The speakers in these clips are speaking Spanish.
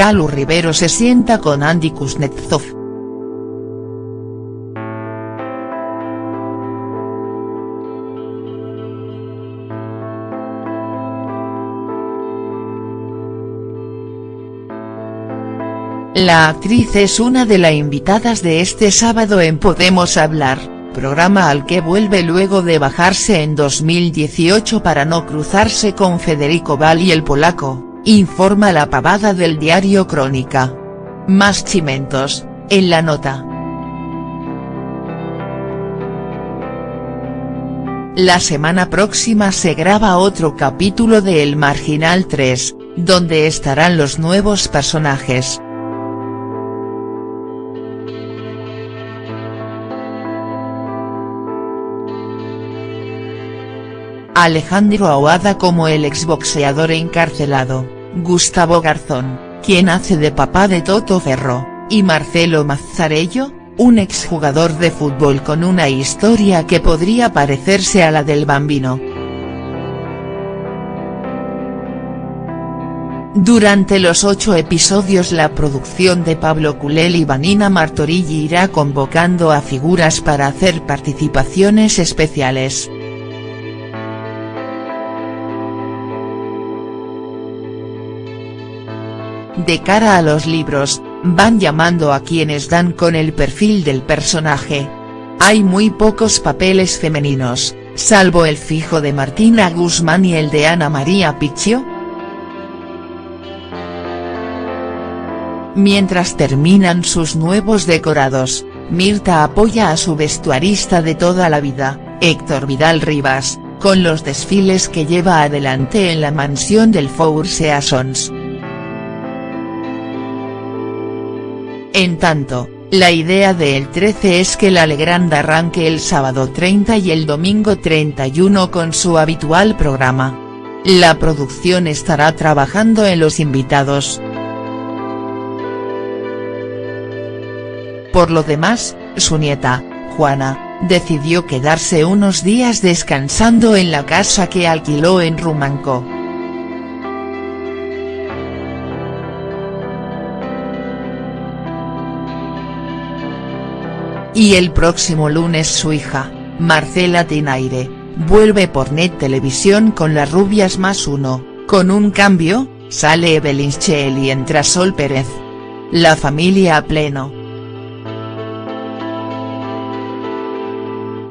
Calu Rivero se sienta con Andy Kuznetsov. La actriz es una de las invitadas de este sábado en Podemos Hablar, programa al que vuelve luego de bajarse en 2018 para no cruzarse con Federico Valli el polaco, informa la pavada del diario Crónica. Más chimentos, en la nota. La semana próxima se graba otro capítulo de El Marginal 3, donde estarán los nuevos personajes. Alejandro Aguada como el exboxeador encarcelado, Gustavo Garzón, quien hace de papá de Toto Ferro, y Marcelo Mazzarello, un exjugador de fútbol con una historia que podría parecerse a la del Bambino. Durante los ocho episodios la producción de Pablo Culel y Vanina Martorilli irá convocando a figuras para hacer participaciones especiales. De cara a los libros, van llamando a quienes dan con el perfil del personaje. Hay muy pocos papeles femeninos, salvo el fijo de Martina Guzmán y el de Ana María Picchio. Mientras terminan sus nuevos decorados, Mirta apoya a su vestuarista de toda la vida, Héctor Vidal Rivas, con los desfiles que lleva adelante en la mansión del Four Seasons. En tanto, la idea de El 13 es que la Legrand arranque el sábado 30 y el domingo 31 con su habitual programa. La producción estará trabajando en los invitados. Por lo demás, su nieta, Juana, decidió quedarse unos días descansando en la casa que alquiló en Rumanco. Y el próximo lunes su hija, Marcela Tinaire, vuelve por Net Televisión con las rubias más uno, con un cambio, sale Evelyn Chel y entra Sol Pérez. La familia a pleno.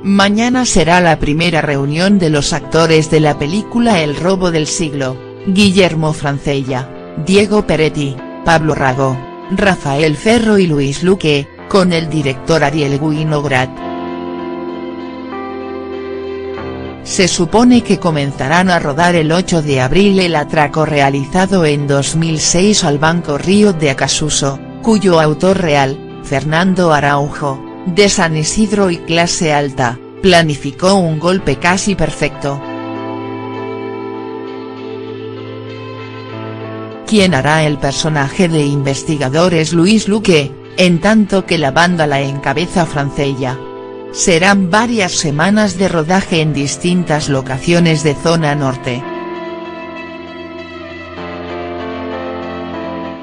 Mañana será la primera reunión de los actores de la película El robo del siglo, Guillermo Francella, Diego Peretti, Pablo Rago, Rafael Ferro y Luis Luque, con el director Ariel Winograd. Se supone que comenzarán a rodar el 8 de abril el atraco realizado en 2006 al Banco Río de Acasuso, cuyo autor real, Fernando Araujo, de San Isidro y clase alta, planificó un golpe casi perfecto. Quien hará el personaje de investigador es Luis Luque, en tanto que la banda la encabeza Francella. Serán varias semanas de rodaje en distintas locaciones de zona norte.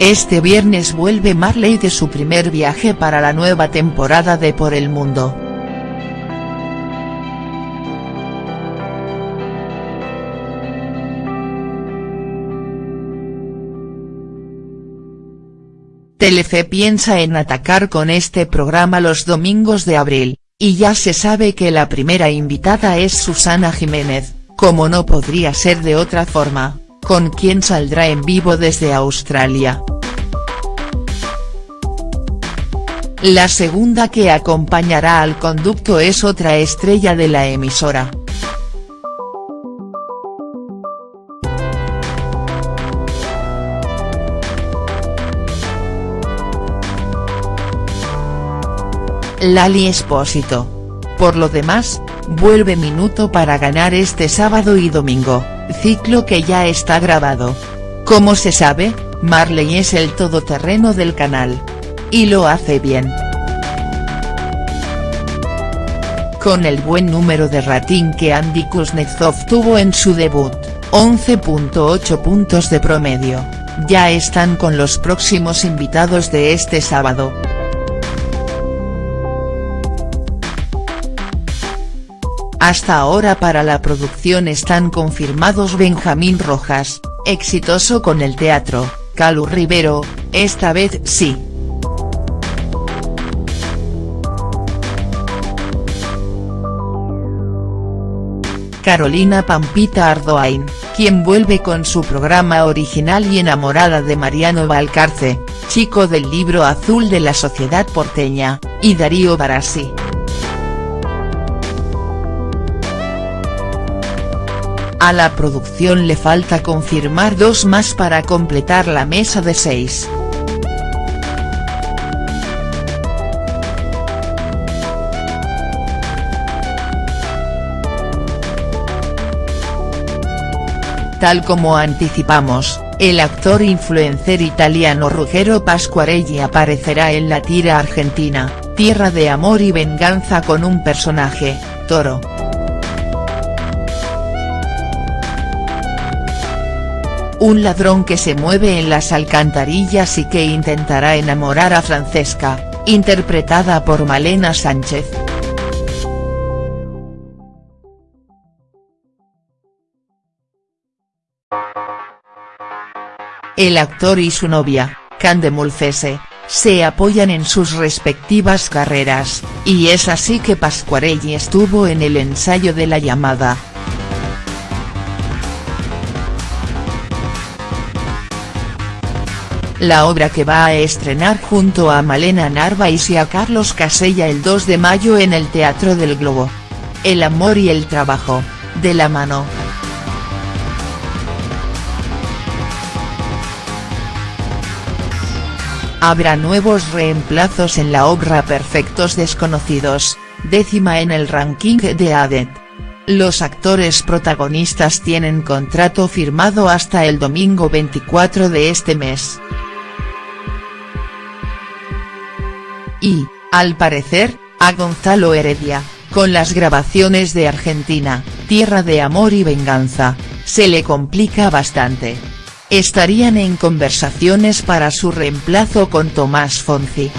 Este viernes vuelve Marley de su primer viaje para la nueva temporada de Por el Mundo. Telefe piensa en atacar con este programa los domingos de abril, y ya se sabe que la primera invitada es Susana Jiménez, como no podría ser de otra forma, con quien saldrá en vivo desde Australia. La segunda que acompañará al conducto es otra estrella de la emisora, Lali Espósito. Por lo demás, vuelve Minuto para ganar este sábado y domingo, ciclo que ya está grabado. Como se sabe, Marley es el todoterreno del canal. Y lo hace bien. Con el buen número de rating que Andy Kuznetsov tuvo en su debut, 11.8 puntos de promedio, ya están con los próximos invitados de este sábado. Hasta ahora para la producción están confirmados Benjamín Rojas, exitoso con el teatro, Calu Rivero, esta vez sí. Carolina Pampita Ardoain, quien vuelve con su programa original y enamorada de Mariano Valcarce, chico del libro azul de la sociedad porteña, y Darío Barassi. A la producción le falta confirmar dos más para completar la mesa de seis. Tal como anticipamos, el actor influencer italiano Ruggero Pasquarelli aparecerá en la tira argentina, Tierra de Amor y Venganza con un personaje, Toro. Un ladrón que se mueve en las alcantarillas y que intentará enamorar a Francesca, interpretada por Malena Sánchez. El actor y su novia, Cande Molfese, se apoyan en sus respectivas carreras, y es así que Pasquarelli estuvo en el ensayo de la llamada. La obra que va a estrenar junto a Malena Narváez y a Carlos Casella el 2 de mayo en el Teatro del Globo. El amor y el trabajo, de la mano. Habrá nuevos reemplazos en la obra Perfectos Desconocidos, décima en el ranking de ADET. Los actores protagonistas tienen contrato firmado hasta el domingo 24 de este mes. Y, al parecer, a Gonzalo Heredia, con las grabaciones de Argentina, Tierra de Amor y Venganza, se le complica bastante estarían en conversaciones para su reemplazo con Tomás Fonzi.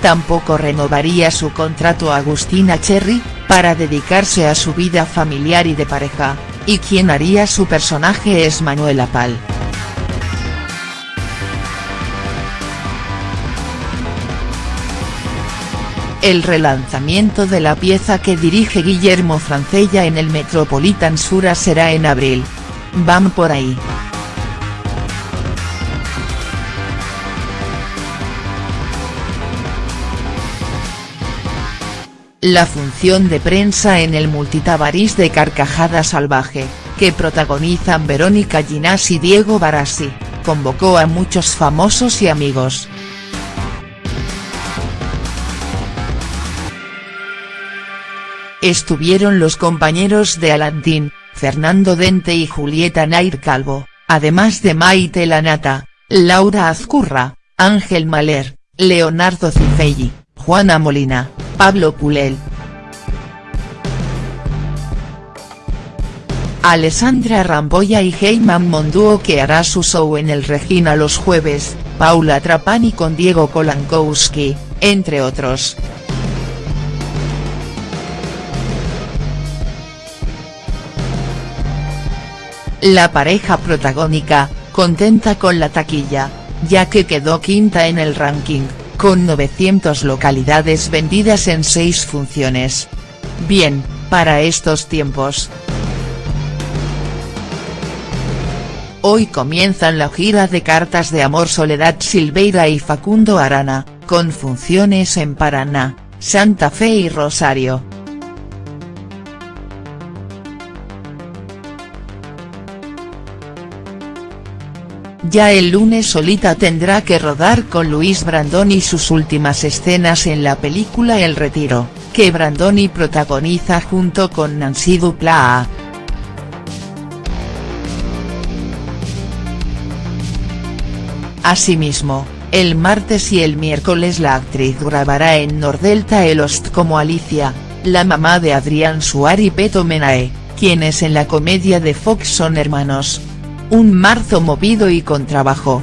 Tampoco renovaría su contrato Agustina Cherry, para dedicarse a su vida familiar y de pareja, y quien haría su personaje es Manuela Pal. El relanzamiento de la pieza que dirige Guillermo Francella en el Metropolitan Sura será en abril. Van por ahí. La función de prensa en el multitabarís de Carcajada Salvaje, que protagonizan Verónica Ginás y Diego Barassi, convocó a muchos famosos y amigos. Estuvieron los compañeros de Aladdin, Fernando Dente y Julieta Nair Calvo, además de Maite Lanata, Laura Azcurra, Ángel Maler, Leonardo Cifelli, Juana Molina, Pablo Pulel. Alessandra Ramboya y Heyman Monduo que hará su show en el Regina los jueves, Paula Trapani con Diego Kolankowski, entre otros. La pareja protagónica, contenta con la taquilla, ya que quedó quinta en el ranking, con 900 localidades vendidas en seis funciones. Bien, para estos tiempos. Hoy comienzan la gira de cartas de amor Soledad Silveira y Facundo Arana, con funciones en Paraná, Santa Fe y Rosario. Ya el lunes Solita tendrá que rodar con Luis Brandoni sus últimas escenas en la película El Retiro, que Brandoni protagoniza junto con Nancy Duplá. Asimismo, el martes y el miércoles la actriz grabará en Nordelta el Host como Alicia, la mamá de Adrián Suárez y Peto Menae, quienes en la comedia de Fox son hermanos. Un marzo movido y con trabajo.